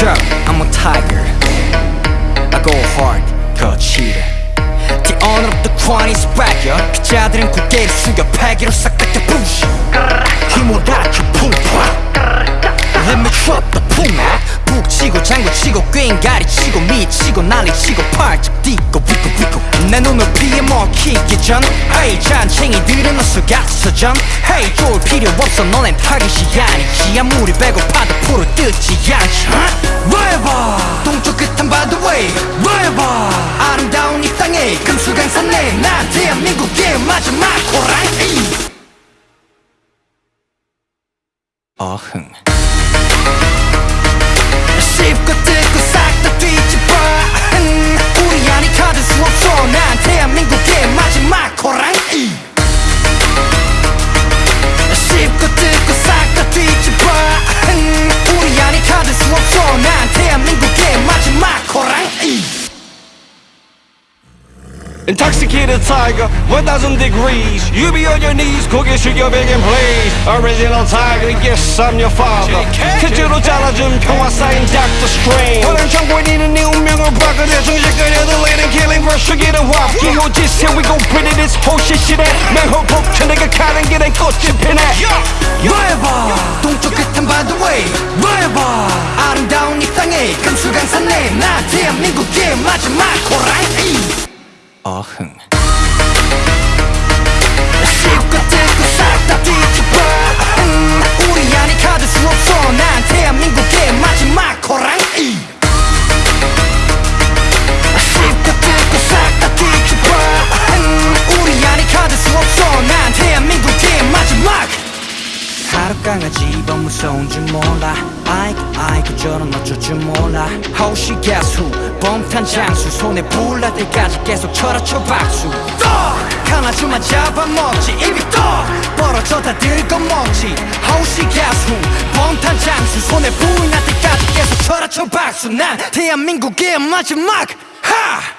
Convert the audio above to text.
I'm a tiger. I go hard, 거칠어 The owner of the crown is back, yo 피자들은 고개를 숙여 패기로 싹다 장구치고 꽹가리치고 미치고 난리치고 팔짝 뛰고 위고 위고. 내 눈을 피해 먹히기 전. Hey 잔챙이들은 어서 가서전 Hey 쫄 필요 없어. 너넨 타깃이 아니지. 아무리 배고파도 풀을 뜯지 않지. Wherever 동쪽 끝한 by the way. Wherever 아름다운 이 땅에 금수강산 내 난 대한민국의 마지막 호랑이. 어흥 Intoxicated tiger, 1000 degrees You be on your knees, 고개 숙여 begging please Original tiger, yes I'm your father 태주로 잘라준 평화 쌓인 Dr. Strange 오랜 정권이는 네 운명을 바꾸려 정신까지 들리는 killing rush get a walk 기호지 say we gon' put it this whole shit shit at 맹호 폭쳐 내가 가는 길엔 꽃이 피네 Wherever 동쪽 끝은 by the way Wherever 아름다운 이 땅에 금수강산내 나 대한민국의 마지막 호랑이 어흥. 뒤집어. 음, 뒤집어. 음, 강아지. 더 무서운 줄 몰라. 아이고 아이고 저런 어쩔 줄 몰라. 호시 가수 뻥탄 장수 손에 불날 때까지 계속 쳐라쳐 박수. 강아지만 잡아먹지 입이 떡 벌어져 다 들거먹지. 호시 가수 뻥탄 장수 손에 불날 때까지 계속 쳐라쳐 박수. 난 대한민국의 마지막 하!